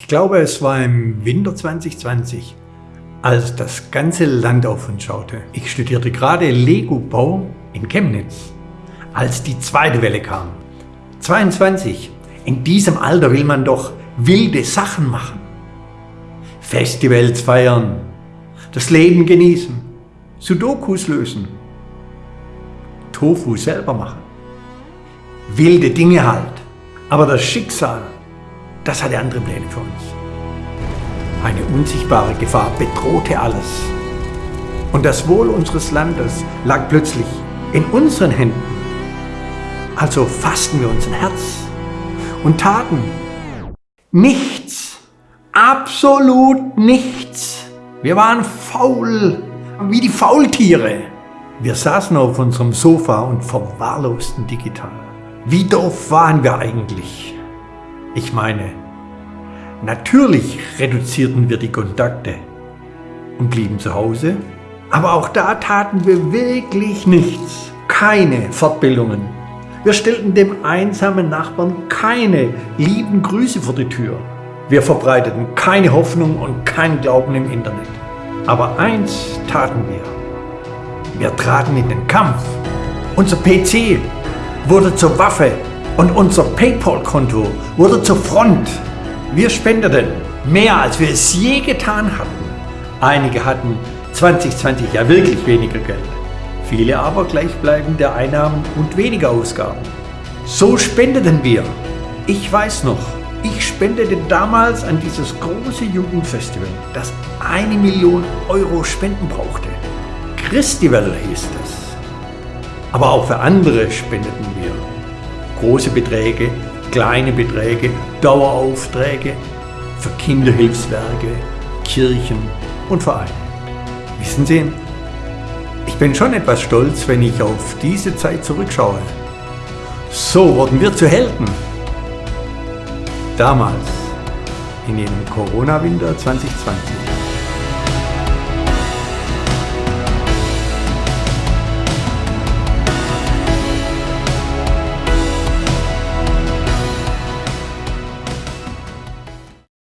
Ich glaube, es war im Winter 2020, als das ganze Land auf uns schaute. Ich studierte gerade Lego-Bau in Chemnitz, als die zweite Welle kam. 22. In diesem Alter will man doch wilde Sachen machen. Festivals feiern, das Leben genießen, Sudokus lösen, Tofu selber machen. Wilde Dinge halt. Aber das Schicksal das hatte andere Pläne für uns. Eine unsichtbare Gefahr bedrohte alles. Und das Wohl unseres Landes lag plötzlich in unseren Händen. Also fassten wir unser Herz und taten nichts, absolut nichts. Wir waren faul, wie die Faultiere. Wir saßen auf unserem Sofa und verwahrlosten digital. Wie doof waren wir eigentlich? Ich meine, natürlich reduzierten wir die Kontakte und blieben zu Hause, aber auch da taten wir wirklich nichts. Keine Fortbildungen. Wir stellten dem einsamen Nachbarn keine lieben Grüße vor die Tür. Wir verbreiteten keine Hoffnung und keinen Glauben im Internet. Aber eins taten wir. Wir traten in den Kampf. Unser PC wurde zur Waffe und unser Paypal-Konto wurde zur Front. Wir spendeten mehr, als wir es je getan hatten. Einige hatten 2020 ja wirklich weniger Geld, viele aber gleichbleibende Einnahmen und weniger Ausgaben. So spendeten wir. Ich weiß noch, ich spendete damals an dieses große Jugendfestival, das eine Million Euro Spenden brauchte. Christival hieß es. Aber auch für andere spendeten wir große Beträge, kleine Beträge, Daueraufträge für Kinderhilfswerke, Kirchen und Vereine. Wissen Sie, ich bin schon etwas stolz, wenn ich auf diese Zeit zurückschaue. So wurden wir zu Helden. Damals, in dem Corona-Winter 2020.